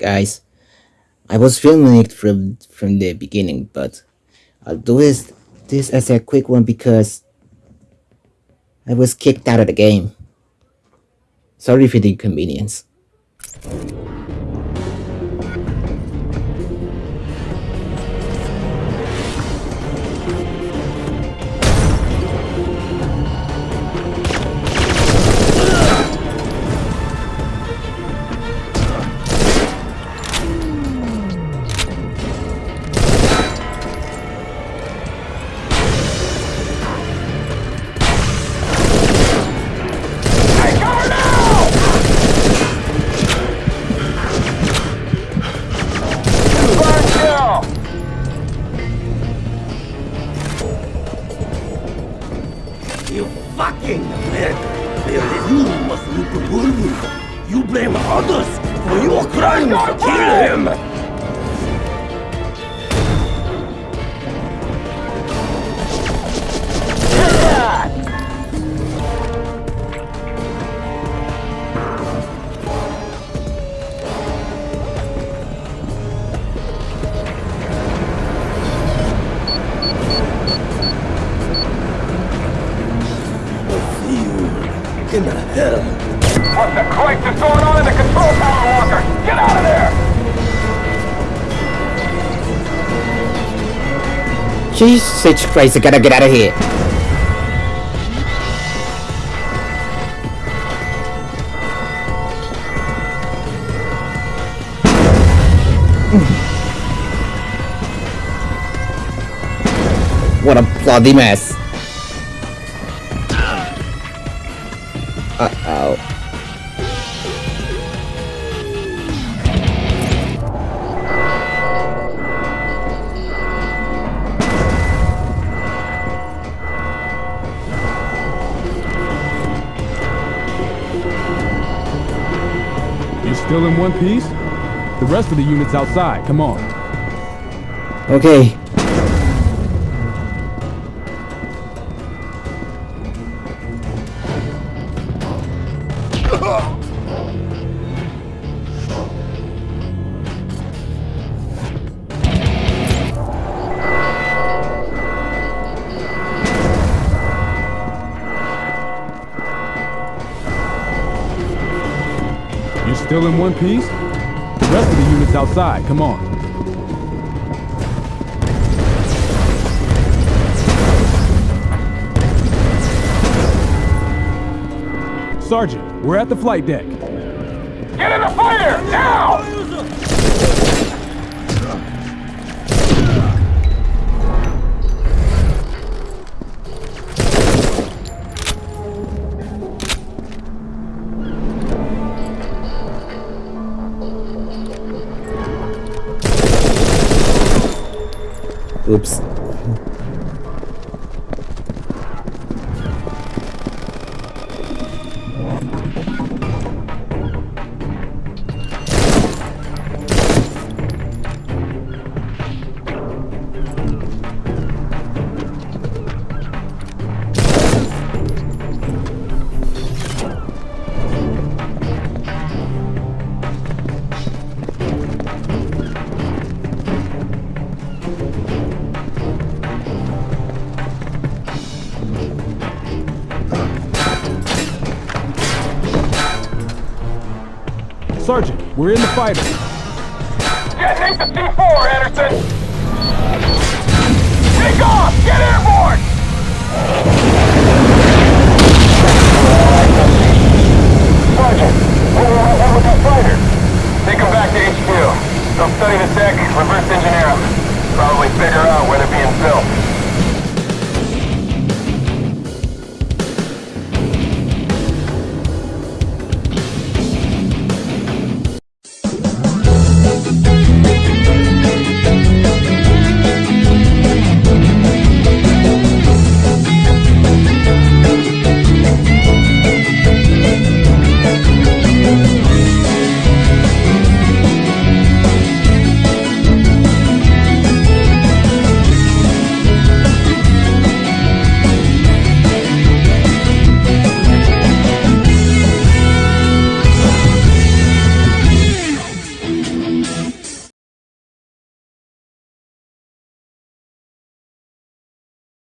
guys. I was filming it from from the beginning, but I'll do this this as a quick one because I was kicked out of the game. Sorry for the inconvenience. You fucking prick! You must look worthy. You blame others for your crimes. Kill him! You in hell. What the Christ is going on in the control tower, Walker? Get out of there! Jesus Christ, I gotta get out of here. What a bloody mess. Uh-oh. You're still in one piece? The rest of the unit's outside. Come on. Okay. You're still in one piece? The rest of the unit's outside. Come on. Sergeant, we're at the flight deck. Get in the fighter! Now! Oops. Sergeant, we're in the fighter. Detonate the C4, Anderson!